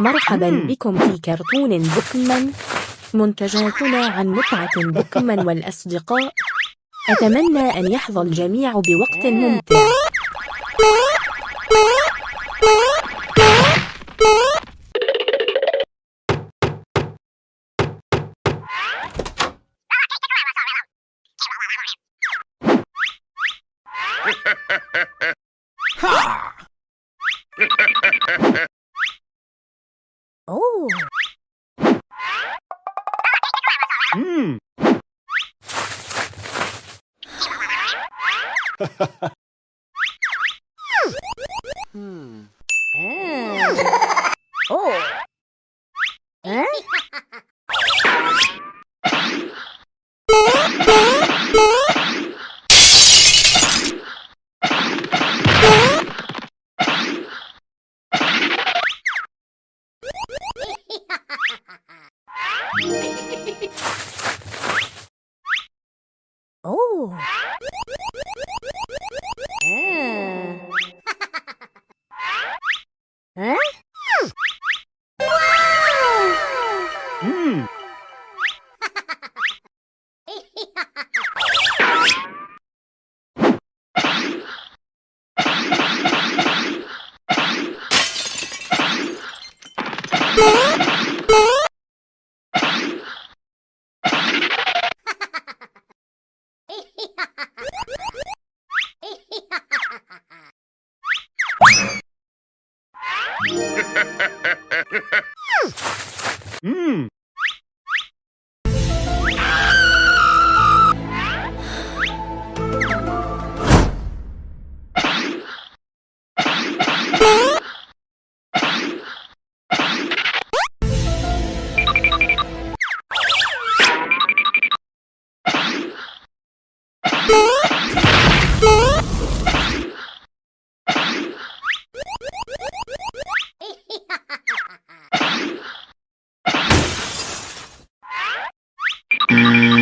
مرحبا بكم في كرتون بوكمان. منتجاتنا عن متعة بوكمان والأصدقاء. أتمنى أن يحظى الجميع بوقت ممتع. Oh. Hmm. Hmm. Oh. Ah. Huh? Hmm. 음. Música